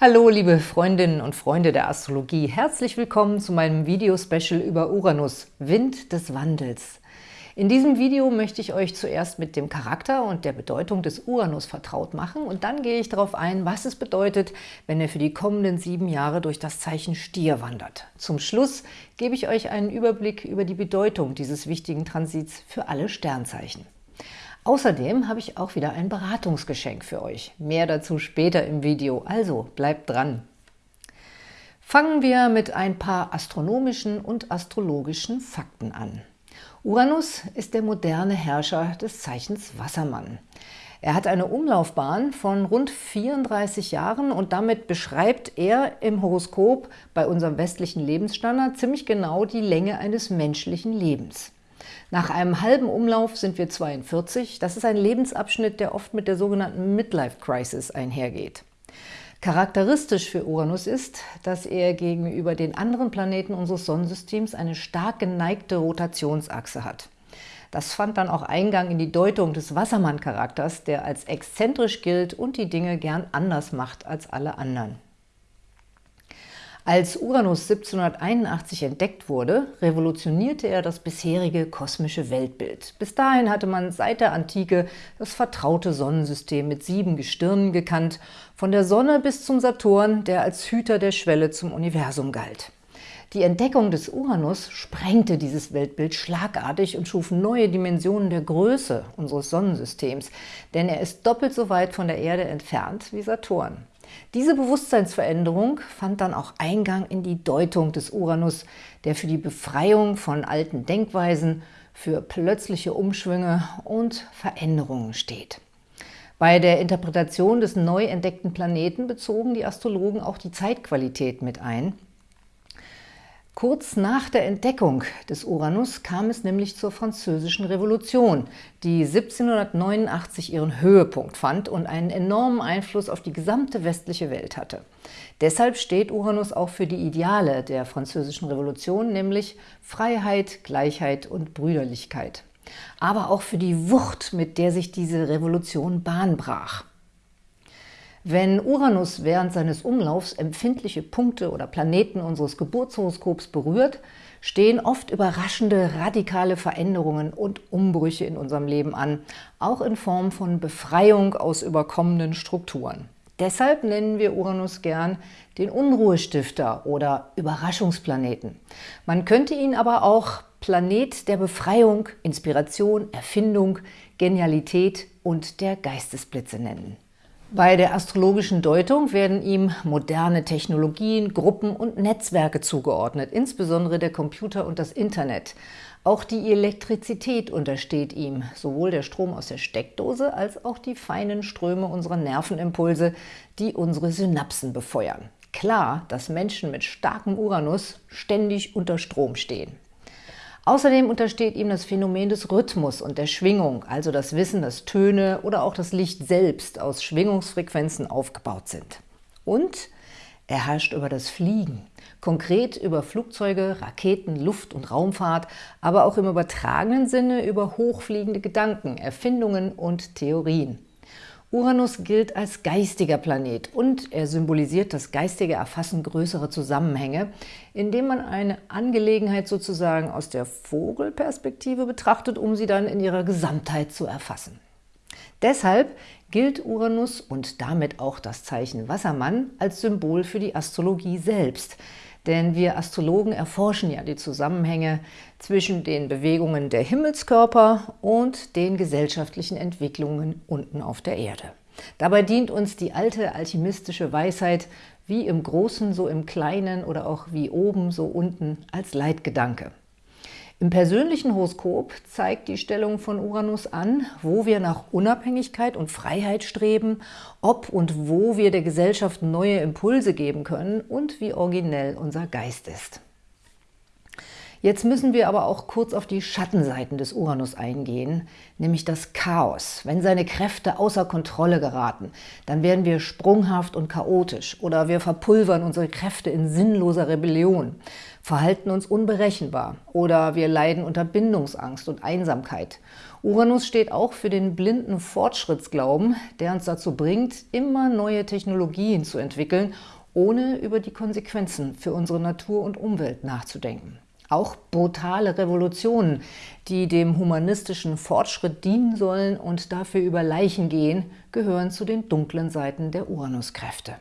Hallo liebe Freundinnen und Freunde der Astrologie, herzlich willkommen zu meinem Video-Special über Uranus, Wind des Wandels. In diesem Video möchte ich euch zuerst mit dem Charakter und der Bedeutung des Uranus vertraut machen und dann gehe ich darauf ein, was es bedeutet, wenn er für die kommenden sieben Jahre durch das Zeichen Stier wandert. Zum Schluss gebe ich euch einen Überblick über die Bedeutung dieses wichtigen Transits für alle Sternzeichen. Außerdem habe ich auch wieder ein Beratungsgeschenk für euch. Mehr dazu später im Video, also bleibt dran! Fangen wir mit ein paar astronomischen und astrologischen Fakten an. Uranus ist der moderne Herrscher des Zeichens Wassermann. Er hat eine Umlaufbahn von rund 34 Jahren und damit beschreibt er im Horoskop bei unserem westlichen Lebensstandard ziemlich genau die Länge eines menschlichen Lebens. Nach einem halben Umlauf sind wir 42. Das ist ein Lebensabschnitt, der oft mit der sogenannten Midlife Crisis einhergeht. Charakteristisch für Uranus ist, dass er gegenüber den anderen Planeten unseres Sonnensystems eine stark geneigte Rotationsachse hat. Das fand dann auch Eingang in die Deutung des Wassermann-Charakters, der als exzentrisch gilt und die Dinge gern anders macht als alle anderen. Als Uranus 1781 entdeckt wurde, revolutionierte er das bisherige kosmische Weltbild. Bis dahin hatte man seit der Antike das vertraute Sonnensystem mit sieben Gestirnen gekannt, von der Sonne bis zum Saturn, der als Hüter der Schwelle zum Universum galt. Die Entdeckung des Uranus sprengte dieses Weltbild schlagartig und schuf neue Dimensionen der Größe unseres Sonnensystems, denn er ist doppelt so weit von der Erde entfernt wie Saturn. Diese Bewusstseinsveränderung fand dann auch Eingang in die Deutung des Uranus, der für die Befreiung von alten Denkweisen, für plötzliche Umschwünge und Veränderungen steht. Bei der Interpretation des neu entdeckten Planeten bezogen die Astrologen auch die Zeitqualität mit ein – Kurz nach der Entdeckung des Uranus kam es nämlich zur Französischen Revolution, die 1789 ihren Höhepunkt fand und einen enormen Einfluss auf die gesamte westliche Welt hatte. Deshalb steht Uranus auch für die Ideale der Französischen Revolution, nämlich Freiheit, Gleichheit und Brüderlichkeit. Aber auch für die Wucht, mit der sich diese Revolution Bahn brach. Wenn Uranus während seines Umlaufs empfindliche Punkte oder Planeten unseres Geburtshoroskops berührt, stehen oft überraschende, radikale Veränderungen und Umbrüche in unserem Leben an, auch in Form von Befreiung aus überkommenen Strukturen. Deshalb nennen wir Uranus gern den Unruhestifter oder Überraschungsplaneten. Man könnte ihn aber auch Planet der Befreiung, Inspiration, Erfindung, Genialität und der Geistesblitze nennen. Bei der astrologischen Deutung werden ihm moderne Technologien, Gruppen und Netzwerke zugeordnet, insbesondere der Computer und das Internet. Auch die Elektrizität untersteht ihm, sowohl der Strom aus der Steckdose als auch die feinen Ströme unserer Nervenimpulse, die unsere Synapsen befeuern. Klar, dass Menschen mit starkem Uranus ständig unter Strom stehen. Außerdem untersteht ihm das Phänomen des Rhythmus und der Schwingung, also das Wissen, dass Töne oder auch das Licht selbst aus Schwingungsfrequenzen aufgebaut sind. Und er herrscht über das Fliegen, konkret über Flugzeuge, Raketen, Luft- und Raumfahrt, aber auch im übertragenen Sinne über hochfliegende Gedanken, Erfindungen und Theorien. Uranus gilt als geistiger Planet und er symbolisiert das geistige Erfassen größerer Zusammenhänge, indem man eine Angelegenheit sozusagen aus der Vogelperspektive betrachtet, um sie dann in ihrer Gesamtheit zu erfassen. Deshalb gilt Uranus und damit auch das Zeichen Wassermann als Symbol für die Astrologie selbst – denn wir Astrologen erforschen ja die Zusammenhänge zwischen den Bewegungen der Himmelskörper und den gesellschaftlichen Entwicklungen unten auf der Erde. Dabei dient uns die alte alchemistische Weisheit, wie im Großen, so im Kleinen oder auch wie oben, so unten, als Leitgedanke. Im persönlichen Horoskop zeigt die Stellung von Uranus an, wo wir nach Unabhängigkeit und Freiheit streben, ob und wo wir der Gesellschaft neue Impulse geben können und wie originell unser Geist ist. Jetzt müssen wir aber auch kurz auf die Schattenseiten des Uranus eingehen, nämlich das Chaos. Wenn seine Kräfte außer Kontrolle geraten, dann werden wir sprunghaft und chaotisch oder wir verpulvern unsere Kräfte in sinnloser Rebellion, verhalten uns unberechenbar oder wir leiden unter Bindungsangst und Einsamkeit. Uranus steht auch für den blinden Fortschrittsglauben, der uns dazu bringt, immer neue Technologien zu entwickeln, ohne über die Konsequenzen für unsere Natur und Umwelt nachzudenken. Auch brutale Revolutionen, die dem humanistischen Fortschritt dienen sollen und dafür über Leichen gehen, gehören zu den dunklen Seiten der Uranuskräfte.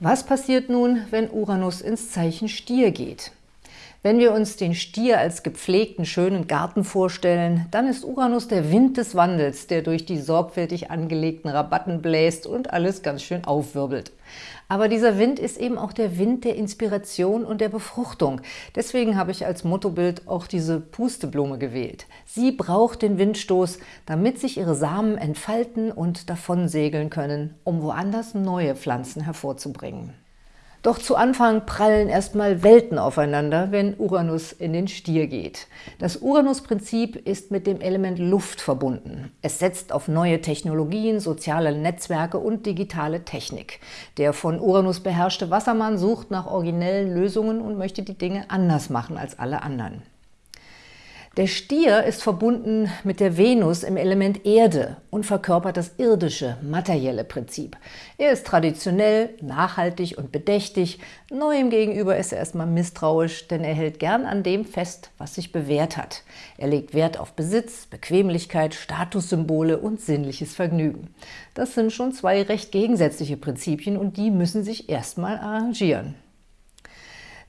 Was passiert nun, wenn Uranus ins Zeichen Stier geht? Wenn wir uns den Stier als gepflegten, schönen Garten vorstellen, dann ist Uranus der Wind des Wandels, der durch die sorgfältig angelegten Rabatten bläst und alles ganz schön aufwirbelt. Aber dieser Wind ist eben auch der Wind der Inspiration und der Befruchtung. Deswegen habe ich als Mottobild auch diese Pusteblume gewählt. Sie braucht den Windstoß, damit sich ihre Samen entfalten und davonsegeln können, um woanders neue Pflanzen hervorzubringen. Doch zu Anfang prallen erstmal Welten aufeinander, wenn Uranus in den Stier geht. Das Uranus-Prinzip ist mit dem Element Luft verbunden. Es setzt auf neue Technologien, soziale Netzwerke und digitale Technik. Der von Uranus beherrschte Wassermann sucht nach originellen Lösungen und möchte die Dinge anders machen als alle anderen. Der Stier ist verbunden mit der Venus im Element Erde und verkörpert das irdische, materielle Prinzip. Er ist traditionell, nachhaltig und bedächtig. Neuem gegenüber ist er erstmal misstrauisch, denn er hält gern an dem fest, was sich bewährt hat. Er legt Wert auf Besitz, Bequemlichkeit, Statussymbole und sinnliches Vergnügen. Das sind schon zwei recht gegensätzliche Prinzipien und die müssen sich erstmal arrangieren.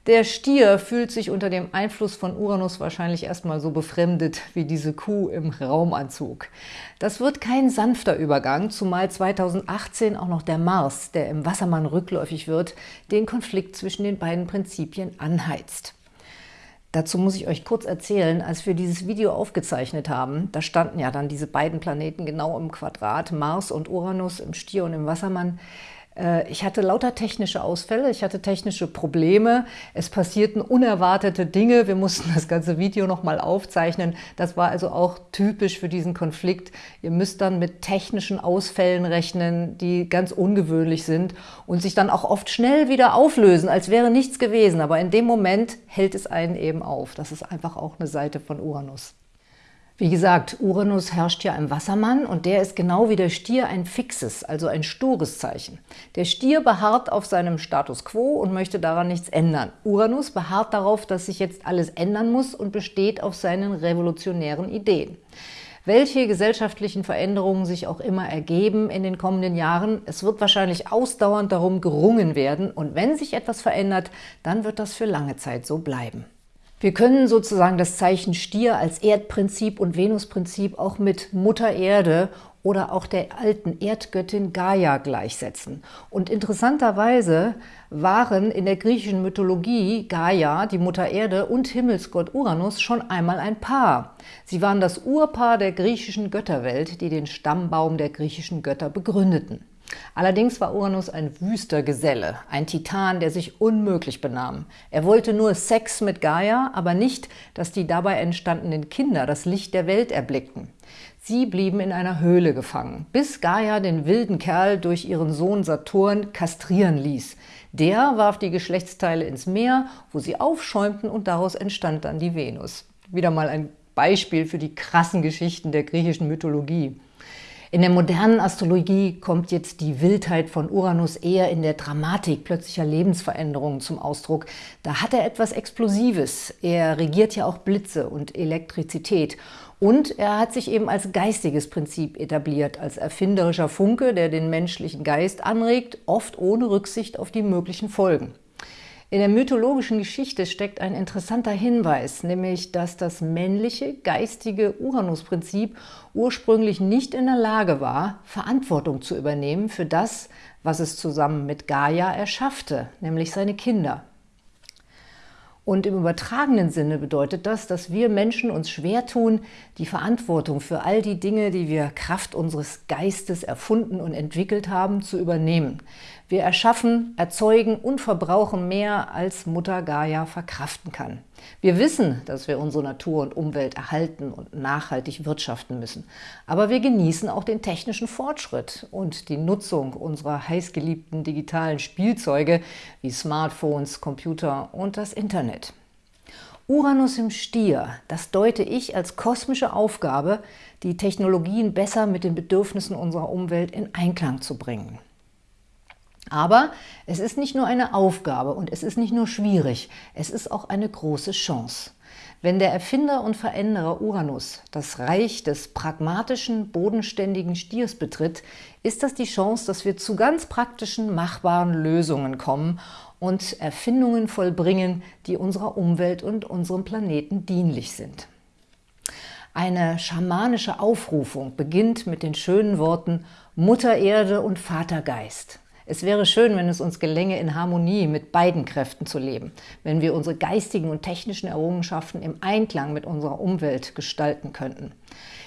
Der Stier fühlt sich unter dem Einfluss von Uranus wahrscheinlich erstmal so befremdet wie diese Kuh im Raumanzug. Das wird kein sanfter Übergang, zumal 2018 auch noch der Mars, der im Wassermann rückläufig wird, den Konflikt zwischen den beiden Prinzipien anheizt. Dazu muss ich euch kurz erzählen, als wir dieses Video aufgezeichnet haben, da standen ja dann diese beiden Planeten genau im Quadrat, Mars und Uranus im Stier und im Wassermann. Äh, ich hatte lauter technische Ausfälle, ich hatte technische Probleme, es passierten unerwartete Dinge, wir mussten das ganze Video nochmal aufzeichnen. Das war also auch typisch für diesen Konflikt. Ihr müsst dann mit technischen Ausfällen rechnen, die ganz ungewöhnlich sind und sich dann auch oft schnell wieder auflösen, als wäre nichts gewesen. Aber in dem Moment hält es einen eben auf. Das ist einfach auch eine Seite von Uranus. Wie gesagt, Uranus herrscht ja im Wassermann und der ist genau wie der Stier ein fixes, also ein stures Zeichen. Der Stier beharrt auf seinem Status quo und möchte daran nichts ändern. Uranus beharrt darauf, dass sich jetzt alles ändern muss und besteht auf seinen revolutionären Ideen. Welche gesellschaftlichen Veränderungen sich auch immer ergeben in den kommenden Jahren, es wird wahrscheinlich ausdauernd darum gerungen werden und wenn sich etwas verändert, dann wird das für lange Zeit so bleiben. Wir können sozusagen das Zeichen Stier als Erdprinzip und Venusprinzip auch mit Mutter Erde oder auch der alten Erdgöttin Gaia gleichsetzen. Und interessanterweise waren in der griechischen Mythologie Gaia, die Mutter Erde, und Himmelsgott Uranus schon einmal ein Paar. Sie waren das Urpaar der griechischen Götterwelt, die den Stammbaum der griechischen Götter begründeten. Allerdings war Uranus ein wüster Geselle, ein Titan, der sich unmöglich benahm. Er wollte nur Sex mit Gaia, aber nicht, dass die dabei entstandenen Kinder das Licht der Welt erblickten. Sie blieben in einer Höhle gefangen, bis Gaia den wilden Kerl durch ihren Sohn Saturn kastrieren ließ. Der warf die Geschlechtsteile ins Meer, wo sie aufschäumten und daraus entstand dann die Venus. Wieder mal ein Beispiel für die krassen Geschichten der griechischen Mythologie. In der modernen Astrologie kommt jetzt die Wildheit von Uranus eher in der Dramatik plötzlicher Lebensveränderungen zum Ausdruck. Da hat er etwas Explosives. Er regiert ja auch Blitze und Elektrizität. Und er hat sich eben als geistiges Prinzip etabliert, als erfinderischer Funke, der den menschlichen Geist anregt, oft ohne Rücksicht auf die möglichen Folgen. In der mythologischen Geschichte steckt ein interessanter Hinweis, nämlich, dass das männliche, geistige Uranus-Prinzip ursprünglich nicht in der Lage war, Verantwortung zu übernehmen für das, was es zusammen mit Gaia erschaffte, nämlich seine Kinder. Und im übertragenen Sinne bedeutet das, dass wir Menschen uns schwer tun, die Verantwortung für all die Dinge, die wir Kraft unseres Geistes erfunden und entwickelt haben, zu übernehmen. Wir erschaffen, erzeugen und verbrauchen mehr, als Mutter Gaia verkraften kann. Wir wissen, dass wir unsere Natur und Umwelt erhalten und nachhaltig wirtschaften müssen. Aber wir genießen auch den technischen Fortschritt und die Nutzung unserer heißgeliebten digitalen Spielzeuge wie Smartphones, Computer und das Internet. Uranus im Stier, das deute ich als kosmische Aufgabe, die Technologien besser mit den Bedürfnissen unserer Umwelt in Einklang zu bringen. Aber es ist nicht nur eine Aufgabe und es ist nicht nur schwierig, es ist auch eine große Chance. Wenn der Erfinder und Veränderer Uranus das Reich des pragmatischen, bodenständigen Stiers betritt, ist das die Chance, dass wir zu ganz praktischen, machbaren Lösungen kommen und Erfindungen vollbringen, die unserer Umwelt und unserem Planeten dienlich sind. Eine schamanische Aufrufung beginnt mit den schönen Worten Mutter Erde und Vater Geist. Es wäre schön, wenn es uns gelänge, in Harmonie mit beiden Kräften zu leben, wenn wir unsere geistigen und technischen Errungenschaften im Einklang mit unserer Umwelt gestalten könnten.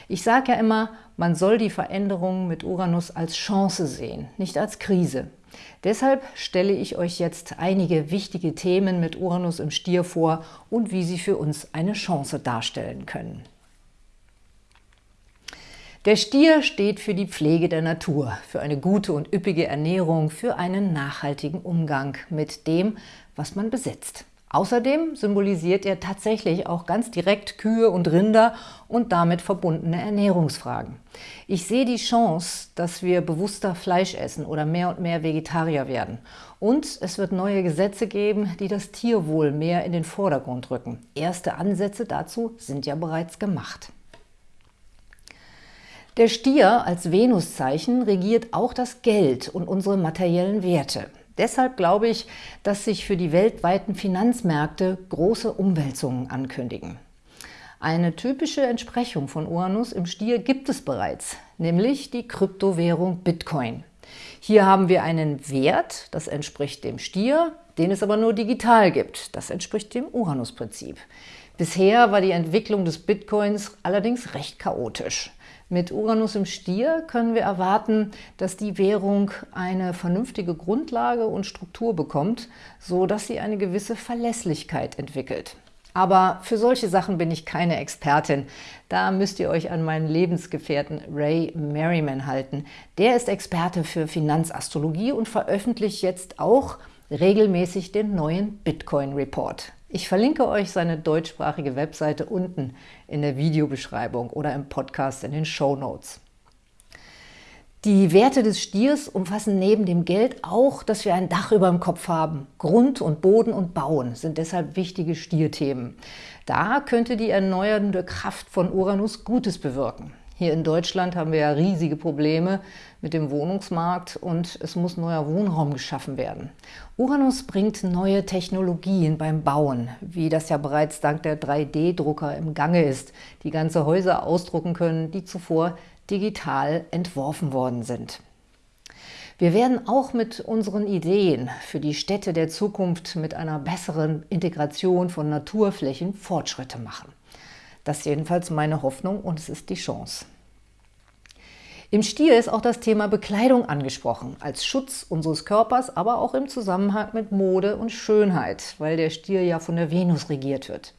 Ich sage ja immer, man soll die Veränderungen mit Uranus als Chance sehen, nicht als Krise. Deshalb stelle ich euch jetzt einige wichtige Themen mit Uranus im Stier vor und wie sie für uns eine Chance darstellen können. Der Stier steht für die Pflege der Natur, für eine gute und üppige Ernährung, für einen nachhaltigen Umgang mit dem, was man besitzt. Außerdem symbolisiert er tatsächlich auch ganz direkt Kühe und Rinder und damit verbundene Ernährungsfragen. Ich sehe die Chance, dass wir bewusster Fleisch essen oder mehr und mehr Vegetarier werden. Und es wird neue Gesetze geben, die das Tierwohl mehr in den Vordergrund rücken. Erste Ansätze dazu sind ja bereits gemacht. Der Stier als Venuszeichen regiert auch das Geld und unsere materiellen Werte. Deshalb glaube ich, dass sich für die weltweiten Finanzmärkte große Umwälzungen ankündigen. Eine typische Entsprechung von Uranus im Stier gibt es bereits, nämlich die Kryptowährung Bitcoin. Hier haben wir einen Wert, das entspricht dem Stier, den es aber nur digital gibt. Das entspricht dem Uranus-Prinzip. Bisher war die Entwicklung des Bitcoins allerdings recht chaotisch. Mit Uranus im Stier können wir erwarten, dass die Währung eine vernünftige Grundlage und Struktur bekommt, so dass sie eine gewisse Verlässlichkeit entwickelt. Aber für solche Sachen bin ich keine Expertin. Da müsst ihr euch an meinen Lebensgefährten Ray Merriman halten. Der ist Experte für Finanzastrologie und veröffentlicht jetzt auch regelmäßig den neuen Bitcoin Report. Ich verlinke euch seine deutschsprachige Webseite unten in der Videobeschreibung oder im Podcast in den Show Notes. Die Werte des Stiers umfassen neben dem Geld auch, dass wir ein Dach über dem Kopf haben. Grund und Boden und Bauen sind deshalb wichtige Stierthemen. Da könnte die erneuernde Kraft von Uranus Gutes bewirken. Hier in Deutschland haben wir ja riesige Probleme mit dem Wohnungsmarkt und es muss neuer Wohnraum geschaffen werden. Uranus bringt neue Technologien beim Bauen, wie das ja bereits dank der 3D-Drucker im Gange ist, die ganze Häuser ausdrucken können, die zuvor digital entworfen worden sind. Wir werden auch mit unseren Ideen für die Städte der Zukunft mit einer besseren Integration von Naturflächen Fortschritte machen. Das ist jedenfalls meine Hoffnung und es ist die Chance. Im Stier ist auch das Thema Bekleidung angesprochen, als Schutz unseres Körpers, aber auch im Zusammenhang mit Mode und Schönheit, weil der Stier ja von der Venus regiert wird.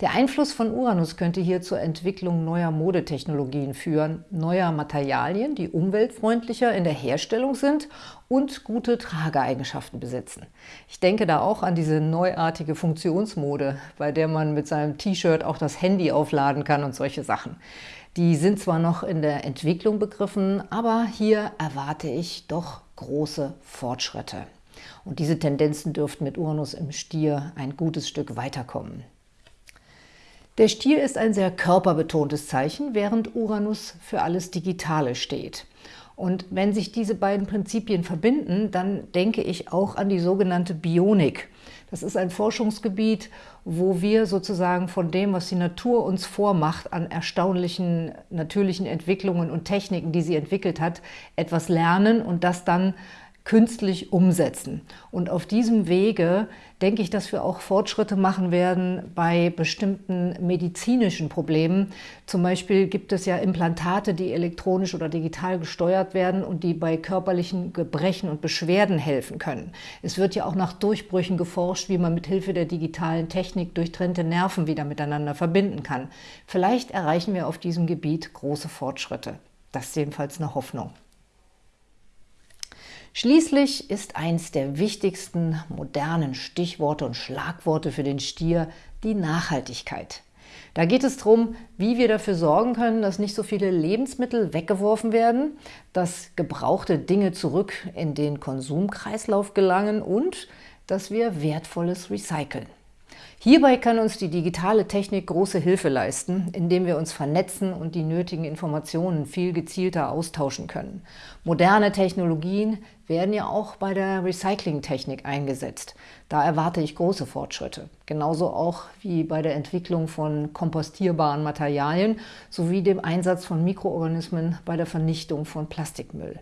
Der Einfluss von Uranus könnte hier zur Entwicklung neuer Modetechnologien führen, neuer Materialien, die umweltfreundlicher in der Herstellung sind und gute Trageeigenschaften besitzen. Ich denke da auch an diese neuartige Funktionsmode, bei der man mit seinem T-Shirt auch das Handy aufladen kann und solche Sachen. Die sind zwar noch in der Entwicklung begriffen, aber hier erwarte ich doch große Fortschritte. Und diese Tendenzen dürften mit Uranus im Stier ein gutes Stück weiterkommen. Der Stier ist ein sehr körperbetontes Zeichen, während Uranus für alles Digitale steht. Und wenn sich diese beiden Prinzipien verbinden, dann denke ich auch an die sogenannte Bionik. Das ist ein Forschungsgebiet, wo wir sozusagen von dem, was die Natur uns vormacht, an erstaunlichen natürlichen Entwicklungen und Techniken, die sie entwickelt hat, etwas lernen und das dann künstlich umsetzen. Und auf diesem Wege denke ich, dass wir auch Fortschritte machen werden bei bestimmten medizinischen Problemen. Zum Beispiel gibt es ja Implantate, die elektronisch oder digital gesteuert werden und die bei körperlichen Gebrechen und Beschwerden helfen können. Es wird ja auch nach Durchbrüchen geforscht, wie man mit Hilfe der digitalen Technik durchtrennte Nerven wieder miteinander verbinden kann. Vielleicht erreichen wir auf diesem Gebiet große Fortschritte. Das ist jedenfalls eine Hoffnung. Schließlich ist eins der wichtigsten modernen Stichworte und Schlagworte für den Stier die Nachhaltigkeit. Da geht es darum, wie wir dafür sorgen können, dass nicht so viele Lebensmittel weggeworfen werden, dass gebrauchte Dinge zurück in den Konsumkreislauf gelangen und dass wir Wertvolles recyceln. Hierbei kann uns die digitale Technik große Hilfe leisten, indem wir uns vernetzen und die nötigen Informationen viel gezielter austauschen können. Moderne Technologien werden ja auch bei der Recyclingtechnik eingesetzt. Da erwarte ich große Fortschritte. Genauso auch wie bei der Entwicklung von kompostierbaren Materialien sowie dem Einsatz von Mikroorganismen bei der Vernichtung von Plastikmüll.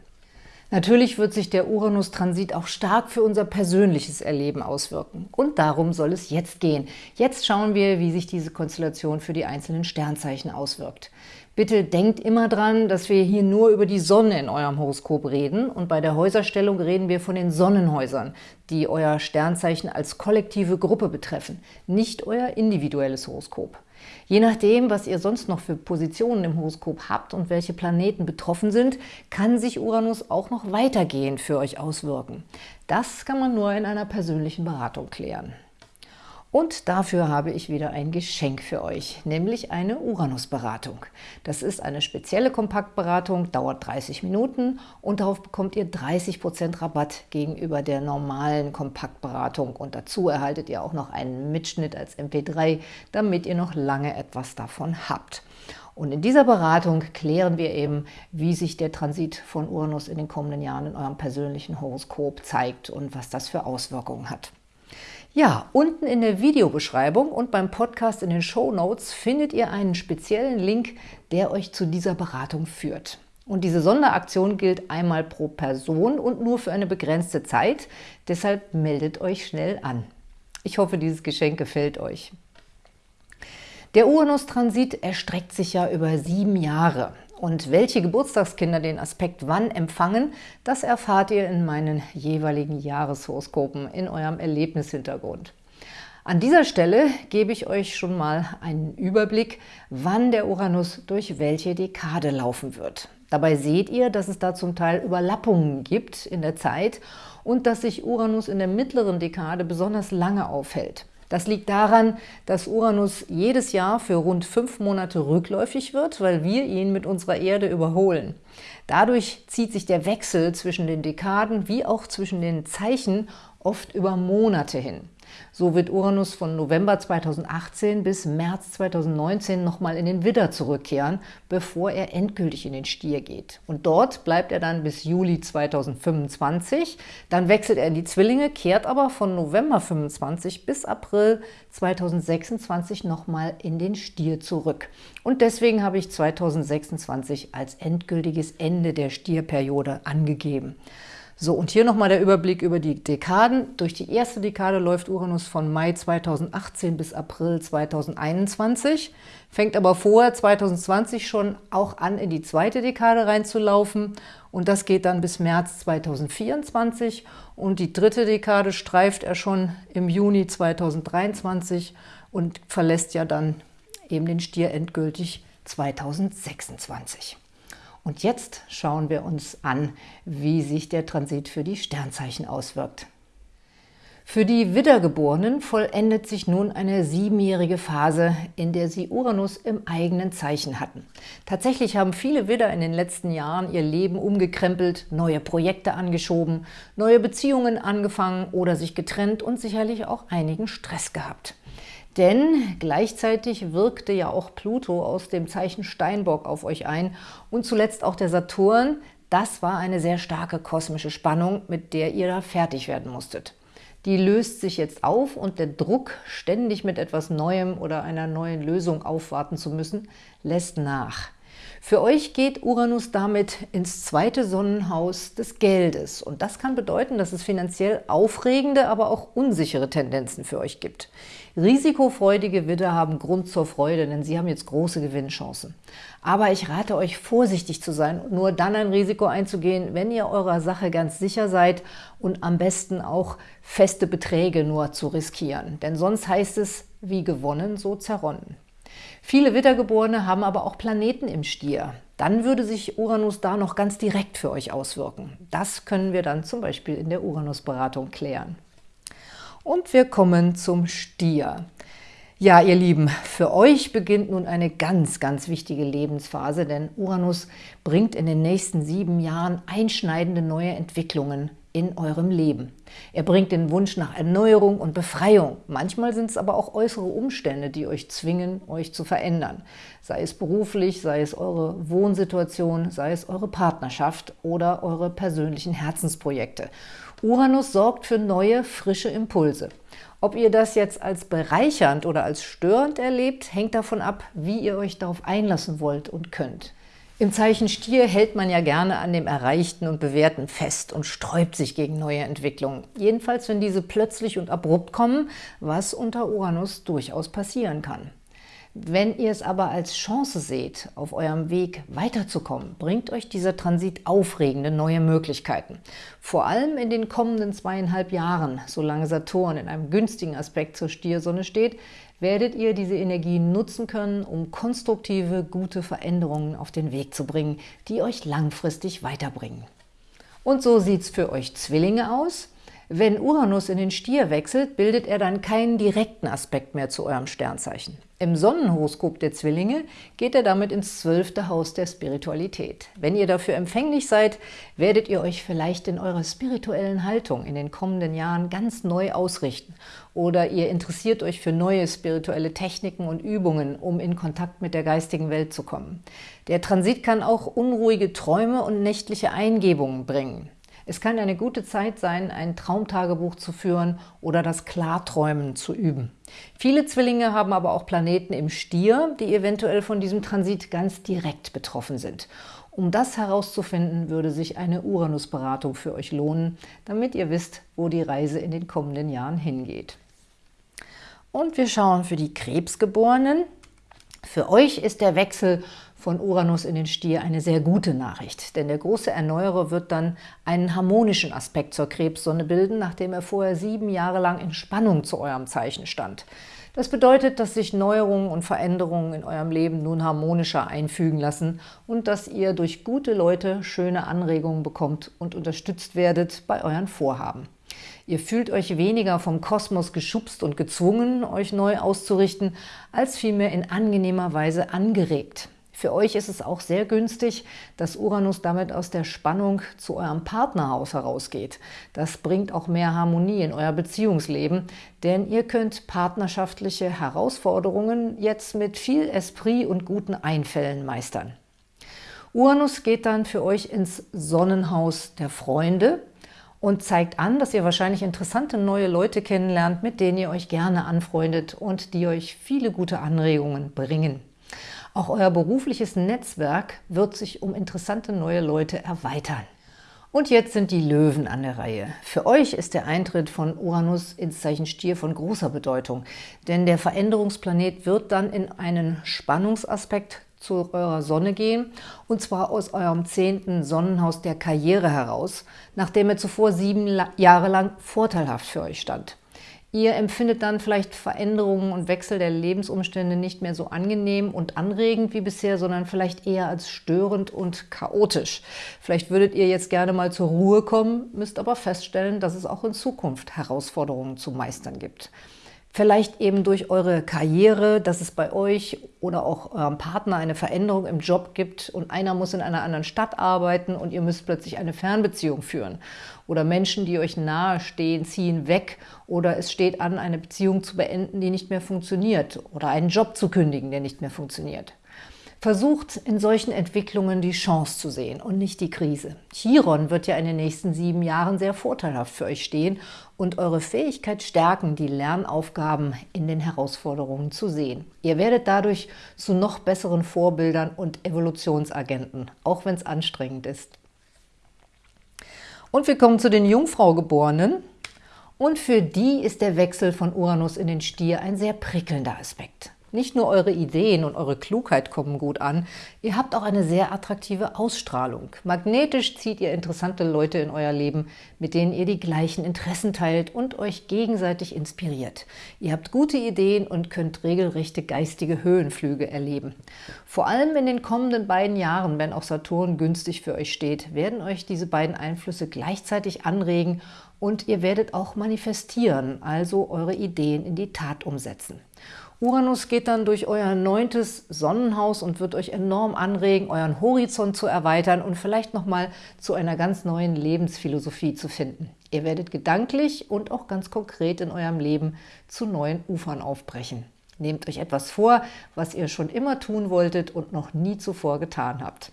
Natürlich wird sich der Uranus-Transit auch stark für unser persönliches Erleben auswirken. Und darum soll es jetzt gehen. Jetzt schauen wir, wie sich diese Konstellation für die einzelnen Sternzeichen auswirkt. Bitte denkt immer dran, dass wir hier nur über die Sonne in eurem Horoskop reden und bei der Häuserstellung reden wir von den Sonnenhäusern, die euer Sternzeichen als kollektive Gruppe betreffen, nicht euer individuelles Horoskop. Je nachdem, was ihr sonst noch für Positionen im Horoskop habt und welche Planeten betroffen sind, kann sich Uranus auch noch weitergehend für euch auswirken. Das kann man nur in einer persönlichen Beratung klären. Und dafür habe ich wieder ein Geschenk für euch, nämlich eine Uranus-Beratung. Das ist eine spezielle Kompaktberatung, dauert 30 Minuten und darauf bekommt ihr 30% Rabatt gegenüber der normalen Kompaktberatung. Und dazu erhaltet ihr auch noch einen Mitschnitt als MP3, damit ihr noch lange etwas davon habt. Und in dieser Beratung klären wir eben, wie sich der Transit von Uranus in den kommenden Jahren in eurem persönlichen Horoskop zeigt und was das für Auswirkungen hat. Ja, unten in der Videobeschreibung und beim Podcast in den Show Notes findet ihr einen speziellen Link, der euch zu dieser Beratung führt. Und diese Sonderaktion gilt einmal pro Person und nur für eine begrenzte Zeit. Deshalb meldet euch schnell an. Ich hoffe, dieses Geschenk gefällt euch. Der Uranus-Transit erstreckt sich ja über sieben Jahre. Und welche Geburtstagskinder den Aspekt wann empfangen, das erfahrt ihr in meinen jeweiligen Jahreshoroskopen in eurem Erlebnishintergrund. An dieser Stelle gebe ich euch schon mal einen Überblick, wann der Uranus durch welche Dekade laufen wird. Dabei seht ihr, dass es da zum Teil Überlappungen gibt in der Zeit und dass sich Uranus in der mittleren Dekade besonders lange aufhält. Das liegt daran, dass Uranus jedes Jahr für rund fünf Monate rückläufig wird, weil wir ihn mit unserer Erde überholen. Dadurch zieht sich der Wechsel zwischen den Dekaden wie auch zwischen den Zeichen oft über Monate hin. So wird Uranus von November 2018 bis März 2019 nochmal in den Widder zurückkehren, bevor er endgültig in den Stier geht. Und dort bleibt er dann bis Juli 2025. Dann wechselt er in die Zwillinge, kehrt aber von November 25 bis April 2026 nochmal in den Stier zurück. Und deswegen habe ich 2026 als endgültiges Ende der Stierperiode angegeben. So, und hier nochmal der Überblick über die Dekaden. Durch die erste Dekade läuft Uranus von Mai 2018 bis April 2021, fängt aber vorher 2020 schon auch an, in die zweite Dekade reinzulaufen und das geht dann bis März 2024 und die dritte Dekade streift er schon im Juni 2023 und verlässt ja dann eben den Stier endgültig 2026. Und jetzt schauen wir uns an, wie sich der Transit für die Sternzeichen auswirkt. Für die Widdergeborenen vollendet sich nun eine siebenjährige Phase, in der sie Uranus im eigenen Zeichen hatten. Tatsächlich haben viele Widder in den letzten Jahren ihr Leben umgekrempelt, neue Projekte angeschoben, neue Beziehungen angefangen oder sich getrennt und sicherlich auch einigen Stress gehabt. Denn gleichzeitig wirkte ja auch Pluto aus dem Zeichen Steinbock auf euch ein und zuletzt auch der Saturn. Das war eine sehr starke kosmische Spannung, mit der ihr da fertig werden musstet. Die löst sich jetzt auf und der Druck, ständig mit etwas Neuem oder einer neuen Lösung aufwarten zu müssen, lässt nach. Für euch geht Uranus damit ins zweite Sonnenhaus des Geldes. Und das kann bedeuten, dass es finanziell aufregende, aber auch unsichere Tendenzen für euch gibt. Risikofreudige Widder haben Grund zur Freude, denn sie haben jetzt große Gewinnchancen. Aber ich rate euch, vorsichtig zu sein und nur dann ein Risiko einzugehen, wenn ihr eurer Sache ganz sicher seid und am besten auch feste Beträge nur zu riskieren. Denn sonst heißt es, wie gewonnen, so zerronnen. Viele Wittergeborene haben aber auch Planeten im Stier. dann würde sich Uranus da noch ganz direkt für euch auswirken. Das können wir dann zum Beispiel in der Uranus-Beratung klären. Und wir kommen zum Stier. Ja, ihr Lieben, für euch beginnt nun eine ganz, ganz wichtige Lebensphase, denn Uranus bringt in den nächsten sieben Jahren einschneidende neue Entwicklungen in eurem Leben. Er bringt den Wunsch nach Erneuerung und Befreiung. Manchmal sind es aber auch äußere Umstände, die euch zwingen, euch zu verändern. Sei es beruflich, sei es eure Wohnsituation, sei es eure Partnerschaft oder eure persönlichen Herzensprojekte. Uranus sorgt für neue, frische Impulse. Ob ihr das jetzt als bereichernd oder als störend erlebt, hängt davon ab, wie ihr euch darauf einlassen wollt und könnt. Im Zeichen Stier hält man ja gerne an dem Erreichten und Bewährten fest und sträubt sich gegen neue Entwicklungen. Jedenfalls, wenn diese plötzlich und abrupt kommen, was unter Uranus durchaus passieren kann. Wenn ihr es aber als Chance seht, auf eurem Weg weiterzukommen, bringt euch dieser Transit aufregende neue Möglichkeiten. Vor allem in den kommenden zweieinhalb Jahren, solange Saturn in einem günstigen Aspekt zur Stiersonne steht, werdet ihr diese Energie nutzen können, um konstruktive, gute Veränderungen auf den Weg zu bringen, die euch langfristig weiterbringen. Und so sieht es für euch Zwillinge aus. Wenn Uranus in den Stier wechselt, bildet er dann keinen direkten Aspekt mehr zu eurem Sternzeichen. Im Sonnenhoroskop der Zwillinge geht er damit ins zwölfte Haus der Spiritualität. Wenn ihr dafür empfänglich seid, werdet ihr euch vielleicht in eurer spirituellen Haltung in den kommenden Jahren ganz neu ausrichten. Oder ihr interessiert euch für neue spirituelle Techniken und Übungen, um in Kontakt mit der geistigen Welt zu kommen. Der Transit kann auch unruhige Träume und nächtliche Eingebungen bringen. Es kann eine gute Zeit sein, ein Traumtagebuch zu führen oder das Klarträumen zu üben. Viele Zwillinge haben aber auch Planeten im Stier, die eventuell von diesem Transit ganz direkt betroffen sind. Um das herauszufinden, würde sich eine Uranus-Beratung für euch lohnen, damit ihr wisst, wo die Reise in den kommenden Jahren hingeht. Und wir schauen für die Krebsgeborenen. Für euch ist der Wechsel von Uranus in den Stier eine sehr gute Nachricht, denn der große Erneuerer wird dann einen harmonischen Aspekt zur Krebssonne bilden, nachdem er vorher sieben Jahre lang in Spannung zu eurem Zeichen stand. Das bedeutet, dass sich Neuerungen und Veränderungen in eurem Leben nun harmonischer einfügen lassen und dass ihr durch gute Leute schöne Anregungen bekommt und unterstützt werdet bei euren Vorhaben. Ihr fühlt euch weniger vom Kosmos geschubst und gezwungen, euch neu auszurichten, als vielmehr in angenehmer Weise angeregt. Für euch ist es auch sehr günstig, dass Uranus damit aus der Spannung zu eurem Partnerhaus herausgeht. Das bringt auch mehr Harmonie in euer Beziehungsleben, denn ihr könnt partnerschaftliche Herausforderungen jetzt mit viel Esprit und guten Einfällen meistern. Uranus geht dann für euch ins Sonnenhaus der Freunde und zeigt an, dass ihr wahrscheinlich interessante neue Leute kennenlernt, mit denen ihr euch gerne anfreundet und die euch viele gute Anregungen bringen. Auch euer berufliches Netzwerk wird sich um interessante neue Leute erweitern. Und jetzt sind die Löwen an der Reihe. Für euch ist der Eintritt von Uranus ins Zeichen Stier von großer Bedeutung, denn der Veränderungsplanet wird dann in einen Spannungsaspekt zu eurer Sonne gehen, und zwar aus eurem zehnten Sonnenhaus der Karriere heraus, nachdem er zuvor sieben Jahre lang vorteilhaft für euch stand. Ihr empfindet dann vielleicht Veränderungen und Wechsel der Lebensumstände nicht mehr so angenehm und anregend wie bisher, sondern vielleicht eher als störend und chaotisch. Vielleicht würdet ihr jetzt gerne mal zur Ruhe kommen, müsst aber feststellen, dass es auch in Zukunft Herausforderungen zu meistern gibt. Vielleicht eben durch eure Karriere, dass es bei euch oder auch eurem Partner eine Veränderung im Job gibt und einer muss in einer anderen Stadt arbeiten und ihr müsst plötzlich eine Fernbeziehung führen. Oder Menschen, die euch nahe stehen, ziehen weg oder es steht an, eine Beziehung zu beenden, die nicht mehr funktioniert oder einen Job zu kündigen, der nicht mehr funktioniert. Versucht in solchen Entwicklungen die Chance zu sehen und nicht die Krise. Chiron wird ja in den nächsten sieben Jahren sehr vorteilhaft für euch stehen und eure Fähigkeit stärken, die Lernaufgaben in den Herausforderungen zu sehen. Ihr werdet dadurch zu noch besseren Vorbildern und Evolutionsagenten, auch wenn es anstrengend ist. Und wir kommen zu den Jungfraugeborenen. Und für die ist der Wechsel von Uranus in den Stier ein sehr prickelnder Aspekt. Nicht nur eure Ideen und eure Klugheit kommen gut an, ihr habt auch eine sehr attraktive Ausstrahlung. Magnetisch zieht ihr interessante Leute in euer Leben, mit denen ihr die gleichen Interessen teilt und euch gegenseitig inspiriert. Ihr habt gute Ideen und könnt regelrechte geistige Höhenflüge erleben. Vor allem in den kommenden beiden Jahren, wenn auch Saturn günstig für euch steht, werden euch diese beiden Einflüsse gleichzeitig anregen und ihr werdet auch manifestieren, also eure Ideen in die Tat umsetzen. Uranus geht dann durch euer neuntes Sonnenhaus und wird euch enorm anregen, euren Horizont zu erweitern und vielleicht nochmal zu einer ganz neuen Lebensphilosophie zu finden. Ihr werdet gedanklich und auch ganz konkret in eurem Leben zu neuen Ufern aufbrechen. Nehmt euch etwas vor, was ihr schon immer tun wolltet und noch nie zuvor getan habt.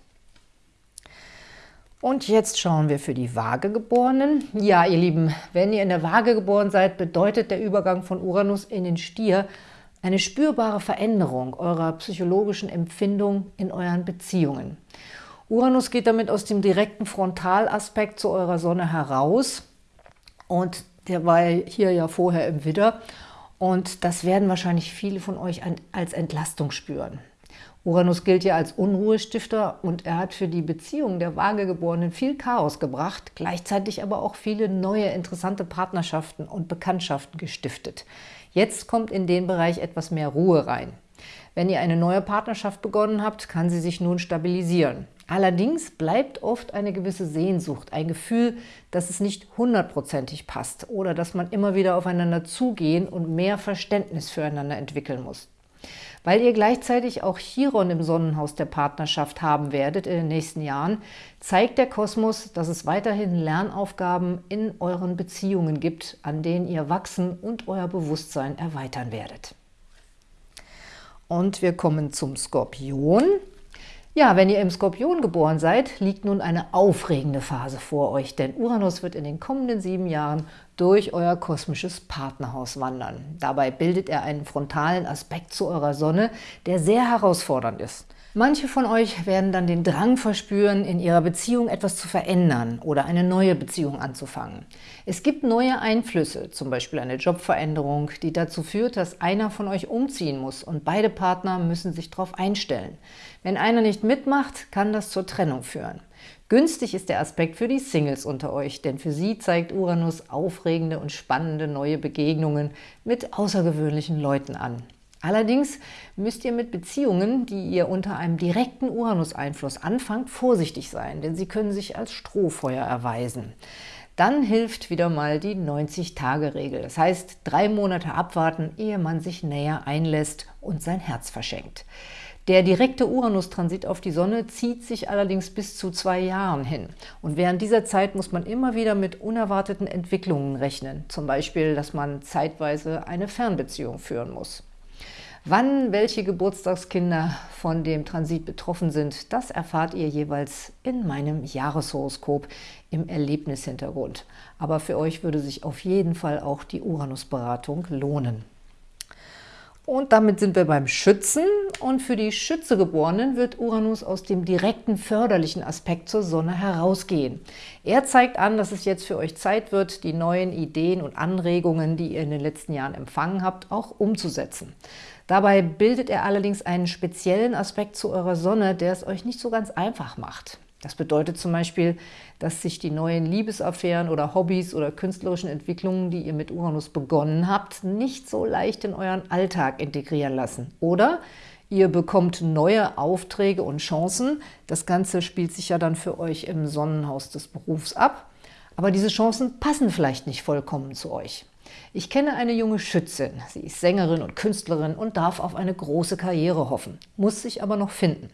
Und jetzt schauen wir für die Waagegeborenen. Ja, ihr Lieben, wenn ihr in der Waage geboren seid, bedeutet der Übergang von Uranus in den Stier eine spürbare Veränderung eurer psychologischen Empfindung in euren Beziehungen. Uranus geht damit aus dem direkten Frontalaspekt zu eurer Sonne heraus und der war hier ja vorher im Widder und das werden wahrscheinlich viele von euch als Entlastung spüren. Uranus gilt ja als Unruhestifter und er hat für die Beziehung der Waagegeborenen viel Chaos gebracht, gleichzeitig aber auch viele neue interessante Partnerschaften und Bekanntschaften gestiftet. Jetzt kommt in den Bereich etwas mehr Ruhe rein. Wenn ihr eine neue Partnerschaft begonnen habt, kann sie sich nun stabilisieren. Allerdings bleibt oft eine gewisse Sehnsucht, ein Gefühl, dass es nicht hundertprozentig passt oder dass man immer wieder aufeinander zugehen und mehr Verständnis füreinander entwickeln muss. Weil ihr gleichzeitig auch Chiron im Sonnenhaus der Partnerschaft haben werdet in den nächsten Jahren, zeigt der Kosmos, dass es weiterhin Lernaufgaben in euren Beziehungen gibt, an denen ihr wachsen und euer Bewusstsein erweitern werdet. Und wir kommen zum Skorpion. Ja, wenn ihr im Skorpion geboren seid, liegt nun eine aufregende Phase vor euch, denn Uranus wird in den kommenden sieben Jahren durch euer kosmisches Partnerhaus wandern. Dabei bildet er einen frontalen Aspekt zu eurer Sonne, der sehr herausfordernd ist. Manche von euch werden dann den Drang verspüren, in ihrer Beziehung etwas zu verändern oder eine neue Beziehung anzufangen. Es gibt neue Einflüsse, zum Beispiel eine Jobveränderung, die dazu führt, dass einer von euch umziehen muss und beide Partner müssen sich darauf einstellen. Wenn einer nicht mitmacht, kann das zur Trennung führen. Günstig ist der Aspekt für die Singles unter euch, denn für sie zeigt Uranus aufregende und spannende neue Begegnungen mit außergewöhnlichen Leuten an. Allerdings müsst ihr mit Beziehungen, die ihr unter einem direkten Uranus-Einfluss anfangt, vorsichtig sein, denn sie können sich als Strohfeuer erweisen. Dann hilft wieder mal die 90-Tage-Regel. Das heißt, drei Monate abwarten, ehe man sich näher einlässt und sein Herz verschenkt. Der direkte Uranus-Transit auf die Sonne zieht sich allerdings bis zu zwei Jahren hin. Und während dieser Zeit muss man immer wieder mit unerwarteten Entwicklungen rechnen. Zum Beispiel, dass man zeitweise eine Fernbeziehung führen muss. Wann welche Geburtstagskinder von dem Transit betroffen sind, das erfahrt ihr jeweils in meinem Jahreshoroskop im Erlebnishintergrund. Aber für euch würde sich auf jeden Fall auch die Uranus-Beratung lohnen. Und damit sind wir beim Schützen. Und für die Schützegeborenen wird Uranus aus dem direkten förderlichen Aspekt zur Sonne herausgehen. Er zeigt an, dass es jetzt für euch Zeit wird, die neuen Ideen und Anregungen, die ihr in den letzten Jahren empfangen habt, auch umzusetzen. Dabei bildet er allerdings einen speziellen Aspekt zu eurer Sonne, der es euch nicht so ganz einfach macht. Das bedeutet zum Beispiel, dass sich die neuen Liebesaffären oder Hobbys oder künstlerischen Entwicklungen, die ihr mit Uranus begonnen habt, nicht so leicht in euren Alltag integrieren lassen. Oder ihr bekommt neue Aufträge und Chancen. Das Ganze spielt sich ja dann für euch im Sonnenhaus des Berufs ab. Aber diese Chancen passen vielleicht nicht vollkommen zu euch. Ich kenne eine junge Schützin. Sie ist Sängerin und Künstlerin und darf auf eine große Karriere hoffen, muss sich aber noch finden.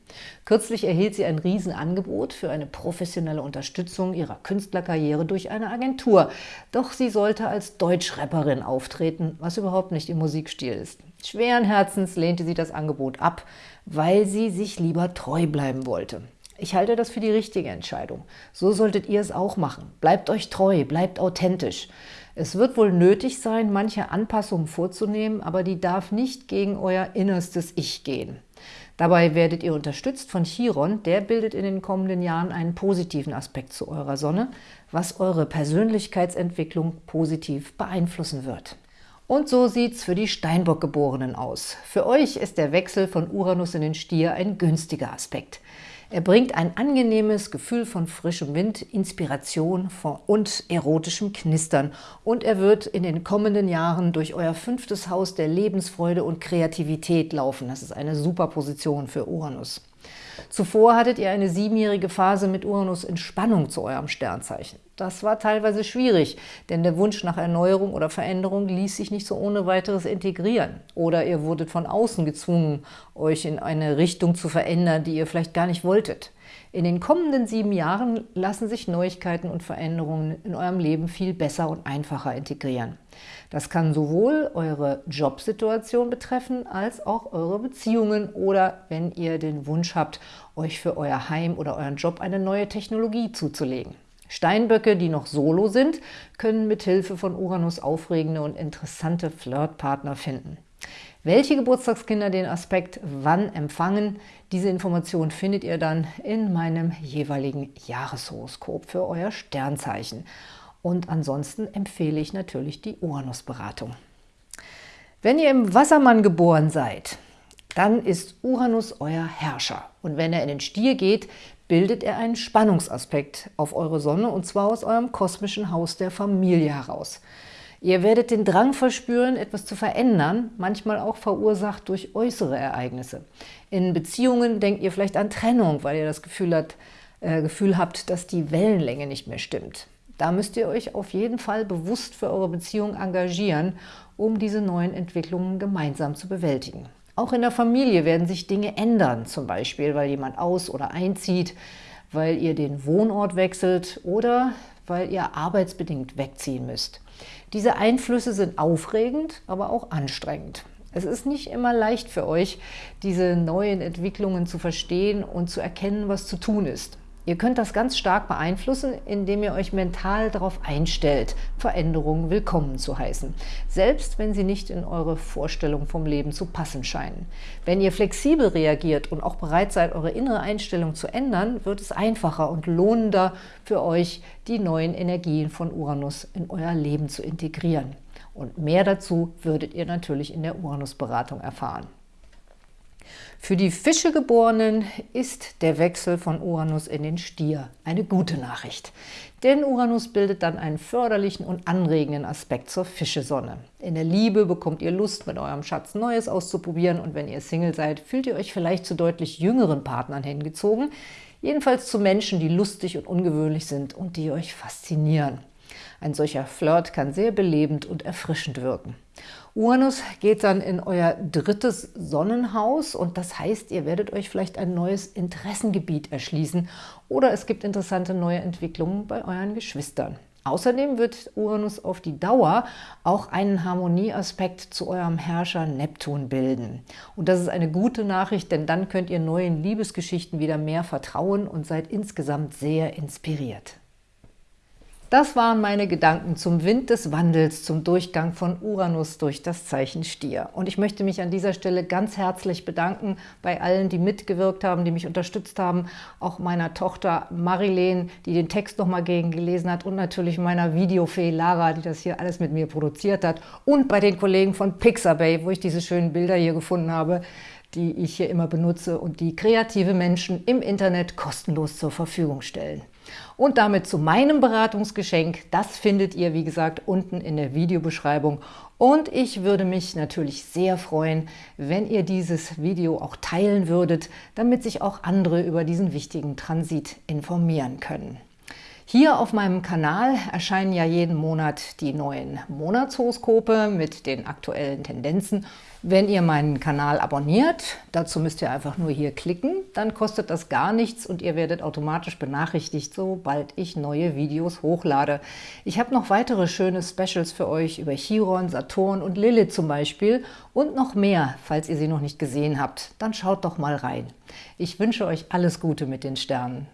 Kürzlich erhielt sie ein Riesenangebot für eine professionelle Unterstützung ihrer Künstlerkarriere durch eine Agentur. Doch sie sollte als Deutschrapperin auftreten, was überhaupt nicht ihr Musikstil ist. Schweren Herzens lehnte sie das Angebot ab, weil sie sich lieber treu bleiben wollte. Ich halte das für die richtige Entscheidung. So solltet ihr es auch machen. Bleibt euch treu, bleibt authentisch. Es wird wohl nötig sein, manche Anpassungen vorzunehmen, aber die darf nicht gegen euer innerstes Ich gehen. Dabei werdet ihr unterstützt von Chiron, der bildet in den kommenden Jahren einen positiven Aspekt zu eurer Sonne, was eure Persönlichkeitsentwicklung positiv beeinflussen wird. Und so sieht's für die Steinbock-Geborenen aus. Für euch ist der Wechsel von Uranus in den Stier ein günstiger Aspekt. Er bringt ein angenehmes Gefühl von frischem Wind, Inspiration und erotischem Knistern. Und er wird in den kommenden Jahren durch euer fünftes Haus der Lebensfreude und Kreativität laufen. Das ist eine super Position für Uranus. Zuvor hattet ihr eine siebenjährige Phase mit Uranus in Spannung zu eurem Sternzeichen. Das war teilweise schwierig, denn der Wunsch nach Erneuerung oder Veränderung ließ sich nicht so ohne weiteres integrieren. Oder ihr wurdet von außen gezwungen, euch in eine Richtung zu verändern, die ihr vielleicht gar nicht wolltet. In den kommenden sieben Jahren lassen sich Neuigkeiten und Veränderungen in eurem Leben viel besser und einfacher integrieren. Das kann sowohl eure Jobsituation betreffen, als auch eure Beziehungen oder wenn ihr den Wunsch habt, euch für euer Heim oder euren Job eine neue Technologie zuzulegen. Steinböcke, die noch solo sind, können mit Hilfe von Uranus aufregende und interessante Flirtpartner finden. Welche Geburtstagskinder den Aspekt wann empfangen, diese Information findet ihr dann in meinem jeweiligen Jahreshoroskop für euer Sternzeichen. Und ansonsten empfehle ich natürlich die Uranus-Beratung. Wenn ihr im Wassermann geboren seid, dann ist Uranus euer Herrscher. Und wenn er in den Stier geht, bildet er einen Spannungsaspekt auf eure Sonne, und zwar aus eurem kosmischen Haus der Familie heraus. Ihr werdet den Drang verspüren, etwas zu verändern, manchmal auch verursacht durch äußere Ereignisse. In Beziehungen denkt ihr vielleicht an Trennung, weil ihr das Gefühl, hat, äh, Gefühl habt, dass die Wellenlänge nicht mehr stimmt. Da müsst ihr euch auf jeden Fall bewusst für eure Beziehung engagieren, um diese neuen Entwicklungen gemeinsam zu bewältigen. Auch in der Familie werden sich Dinge ändern, zum Beispiel, weil jemand aus- oder einzieht, weil ihr den Wohnort wechselt oder weil ihr arbeitsbedingt wegziehen müsst. Diese Einflüsse sind aufregend, aber auch anstrengend. Es ist nicht immer leicht für euch, diese neuen Entwicklungen zu verstehen und zu erkennen, was zu tun ist. Ihr könnt das ganz stark beeinflussen, indem ihr euch mental darauf einstellt, Veränderungen willkommen zu heißen, selbst wenn sie nicht in eure Vorstellung vom Leben zu passen scheinen. Wenn ihr flexibel reagiert und auch bereit seid, eure innere Einstellung zu ändern, wird es einfacher und lohnender für euch, die neuen Energien von Uranus in euer Leben zu integrieren. Und mehr dazu würdet ihr natürlich in der Uranus-Beratung erfahren. Für die Fischegeborenen ist der Wechsel von Uranus in den Stier eine gute Nachricht. Denn Uranus bildet dann einen förderlichen und anregenden Aspekt zur Fischesonne. In der Liebe bekommt ihr Lust, mit eurem Schatz Neues auszuprobieren und wenn ihr Single seid, fühlt ihr euch vielleicht zu deutlich jüngeren Partnern hingezogen, jedenfalls zu Menschen, die lustig und ungewöhnlich sind und die euch faszinieren. Ein solcher Flirt kann sehr belebend und erfrischend wirken. Uranus geht dann in euer drittes Sonnenhaus und das heißt, ihr werdet euch vielleicht ein neues Interessengebiet erschließen oder es gibt interessante neue Entwicklungen bei euren Geschwistern. Außerdem wird Uranus auf die Dauer auch einen Harmonieaspekt zu eurem Herrscher Neptun bilden. Und das ist eine gute Nachricht, denn dann könnt ihr neuen Liebesgeschichten wieder mehr vertrauen und seid insgesamt sehr inspiriert. Das waren meine Gedanken zum Wind des Wandels, zum Durchgang von Uranus durch das Zeichen Stier. Und ich möchte mich an dieser Stelle ganz herzlich bedanken bei allen, die mitgewirkt haben, die mich unterstützt haben, auch meiner Tochter Marilene, die den Text nochmal gegen gelesen hat und natürlich meiner Videofee Lara, die das hier alles mit mir produziert hat und bei den Kollegen von Pixabay, wo ich diese schönen Bilder hier gefunden habe, die ich hier immer benutze und die kreative Menschen im Internet kostenlos zur Verfügung stellen. Und damit zu meinem Beratungsgeschenk. Das findet ihr, wie gesagt, unten in der Videobeschreibung. Und ich würde mich natürlich sehr freuen, wenn ihr dieses Video auch teilen würdet, damit sich auch andere über diesen wichtigen Transit informieren können. Hier auf meinem Kanal erscheinen ja jeden Monat die neuen Monatshoroskope mit den aktuellen Tendenzen. Wenn ihr meinen Kanal abonniert, dazu müsst ihr einfach nur hier klicken, dann kostet das gar nichts und ihr werdet automatisch benachrichtigt, sobald ich neue Videos hochlade. Ich habe noch weitere schöne Specials für euch über Chiron, Saturn und Lilith zum Beispiel und noch mehr, falls ihr sie noch nicht gesehen habt. Dann schaut doch mal rein. Ich wünsche euch alles Gute mit den Sternen.